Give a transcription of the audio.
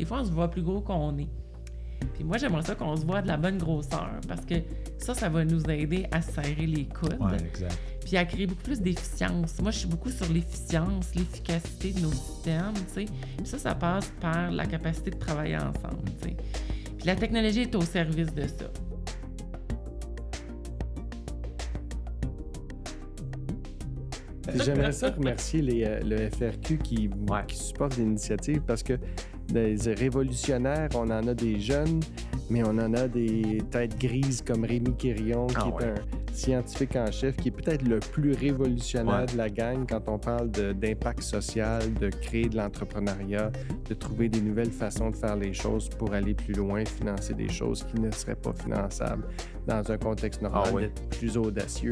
des fois, on se voit plus gros qu'on est. Puis moi, j'aimerais ça qu'on se voit de la bonne grosseur parce que ça, ça va nous aider à serrer les coudes. Ouais, exact. Puis à créer beaucoup plus d'efficience. Moi, je suis beaucoup sur l'efficience, l'efficacité de nos systèmes, tu sais. Puis ça, ça passe par la capacité de travailler ensemble, tu sais. Puis la technologie est au service de ça. J'aimerais ça remercier les, euh, le FRQ qui, Ouais. qui supporte l'initiative parce que des révolutionnaires, on en a des jeunes, mais on en a des têtes grises comme Rémi Quirion, qui Ah est ouais. un scientifique en chef, qui est peut-être le plus révolutionnaire Ouais. de la gang quand on parle d'impact social, de créer de l'entrepreneuriat, de trouver des nouvelles façons de faire les choses pour aller plus loin, financer des choses qui ne seraient pas finançables dans un contexte normal, Ah ouais. d'être plus audacieux.